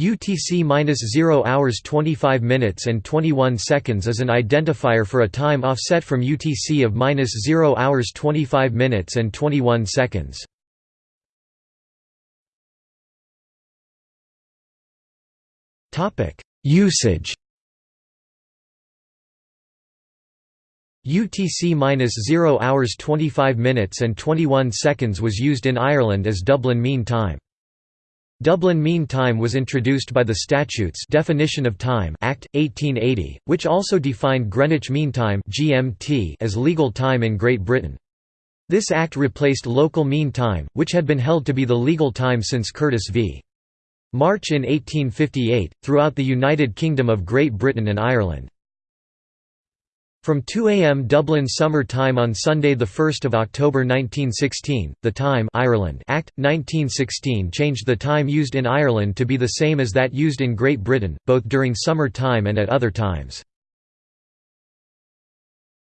UTC-0 hours 25 minutes and 21 seconds is an identifier for a time offset from UTC of -0 hours 25 minutes and 21 seconds. Topic: Usage. UTC-0 hours 25 minutes and 21 seconds was used in Ireland as Dublin Mean Time. Dublin Mean Time was introduced by the Statutes Definition of Time Act 1880, which also defined Greenwich Mean Time (GMT) as legal time in Great Britain. This act replaced local mean time, which had been held to be the legal time since Curtis v. March in 1858, throughout the United Kingdom of Great Britain and Ireland. From 2 a.m. Dublin Summer Time on Sunday 1 October 1916, the Time Ireland Act, 1916 changed the time used in Ireland to be the same as that used in Great Britain, both during summer time and at other times.